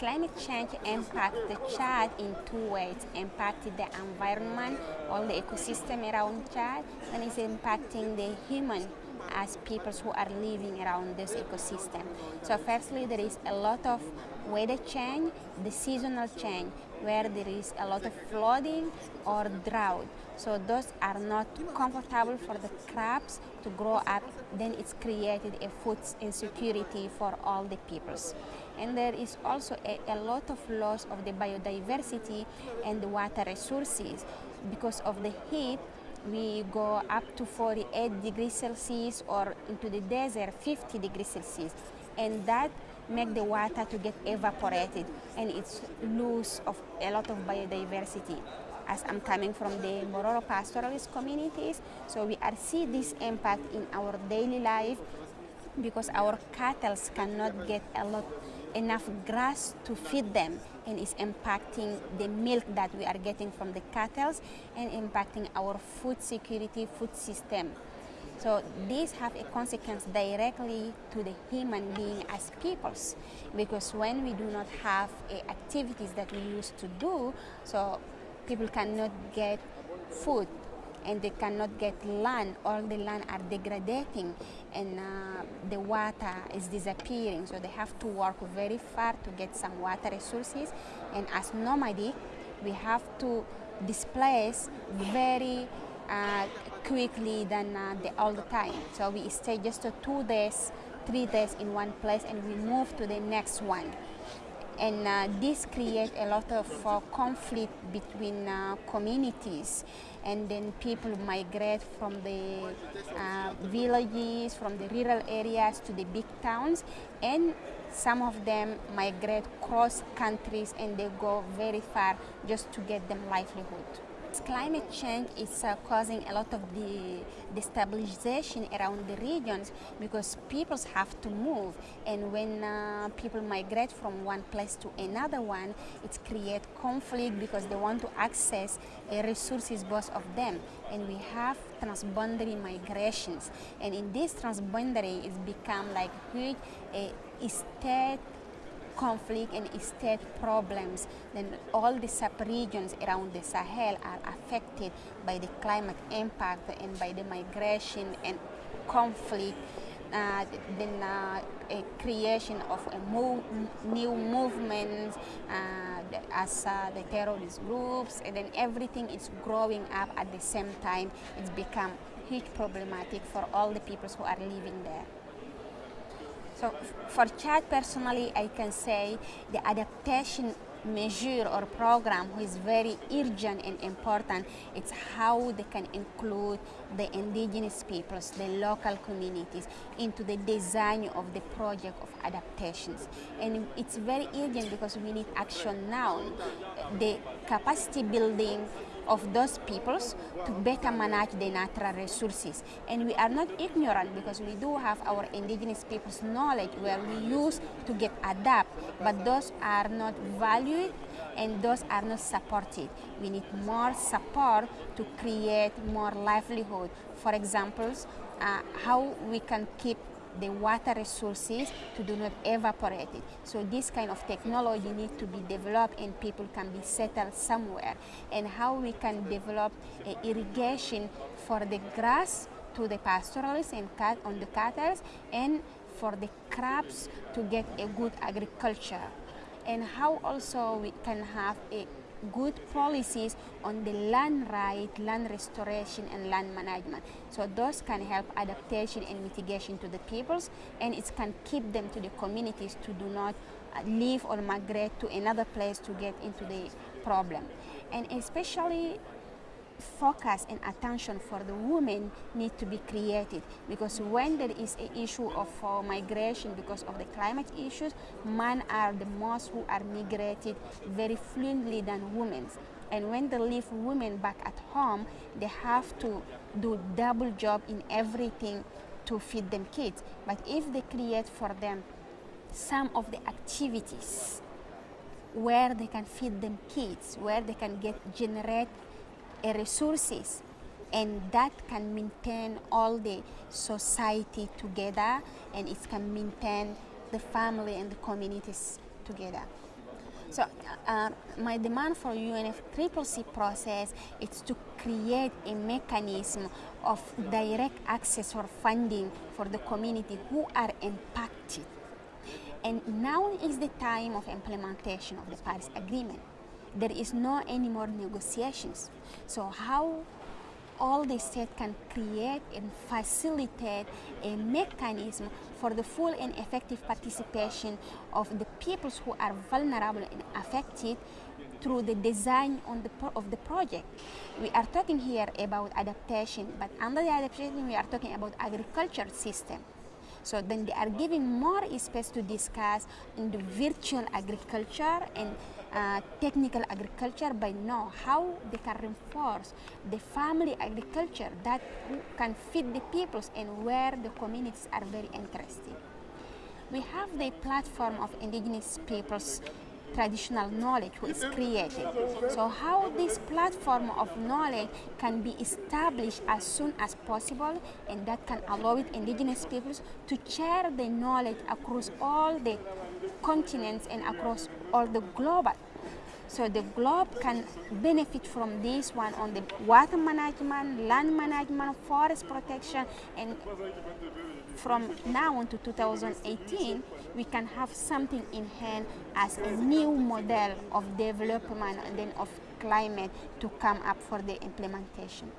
climate change impacts the Chad in two ways. It impacted the environment, all the ecosystem around Chad, and it's impacting the human as people who are living around this ecosystem. So firstly, there is a lot of weather change, the seasonal change, where there is a lot of flooding or drought. So those are not comfortable for the crops to grow up. Then it's created a food insecurity for all the peoples. And there is also a, a lot of loss of the biodiversity and the water resources. Because of the heat we go up to 48 degrees Celsius or into the desert 50 degrees Celsius. And that make the water to get evaporated. And it's loss of a lot of biodiversity. As I'm coming from the Mbororo pastoralist communities so we are see this impact in our daily life because our cattle cannot get a lot enough grass to feed them and is impacting the milk that we are getting from the cattle and impacting our food security, food system. So these have a consequence directly to the human being as peoples because when we do not have uh, activities that we used to do, so people cannot get food and they cannot get land. All the land are degrading and uh, the water is disappearing. So they have to work very far to get some water resources. And as nomadic, we have to displace very uh, quickly than uh, the all the time. So we stay just two days, three days in one place and we move to the next one and uh, this creates a lot of uh, conflict between uh, communities and then people migrate from the uh, villages, from the rural areas to the big towns and some of them migrate cross countries and they go very far just to get them livelihood. Climate change is uh, causing a lot of the destabilization around the regions because people have to move. And when uh, people migrate from one place to another one it creates conflict because they want to access uh, resources both of them. And we have transboundary migrations. And in this transboundary it's become like a huge a state conflict and state problems, then all the sub-regions around the Sahel are affected by the climate impact and by the migration and conflict uh, then uh, a creation of a new movements uh, as the terrorist groups and then everything is growing up at the same time it's become huge problematic for all the people who are living there. So for Chad personally, I can say the adaptation measure or program is very urgent and important. It's how they can include the indigenous peoples, the local communities into the design of the project of adaptations. And it's very urgent because we need action now. The capacity building of those peoples to better manage the natural resources. And we are not ignorant because we do have our indigenous people's knowledge where we use to get adapt, but those are not valued and those are not supported. We need more support to create more livelihood. For example, uh, how we can keep the water resources to do not evaporate it. So this kind of technology needs to be developed and people can be settled somewhere. And how we can develop irrigation for the grass to the pastoralists and cat on the cattle and for the crops to get a good agriculture. And how also we can have a good policies on the land right, land restoration, and land management. So those can help adaptation and mitigation to the peoples, and it can keep them to the communities to do not uh, leave or migrate to another place to get into the problem. And especially focus and attention for the women need to be created because when there is an issue of uh, migration because of the climate issues, men are the most who are migrated very fluently than women. And when they leave women back at home, they have to do double job in everything to feed them kids. But if they create for them some of the activities where they can feed them kids, where they can get generate resources and that can maintain all the society together and it can maintain the family and the communities together. So uh, my demand for UNFCCC process is to create a mechanism of direct access for funding for the community who are impacted. And now is the time of implementation of the Paris Agreement. There is no any more negotiations. So how all the state can create and facilitate a mechanism for the full and effective participation of the peoples who are vulnerable and affected through the design on the of the project. We are talking here about adaptation, but under the adaptation we are talking about agriculture system. So then they are giving more space to discuss in the virtual agriculture and uh, technical agriculture by know how they can reinforce the family agriculture that can feed the peoples and where the communities are very interested. We have the platform of indigenous peoples traditional knowledge is created. So how this platform of knowledge can be established as soon as possible and that can allow it indigenous peoples to share the knowledge across all the continents and across all the global. So the globe can benefit from this one on the water management, land management, forest protection, and from now on to 2018, we can have something in hand as a new model of development and then of climate to come up for the implementation.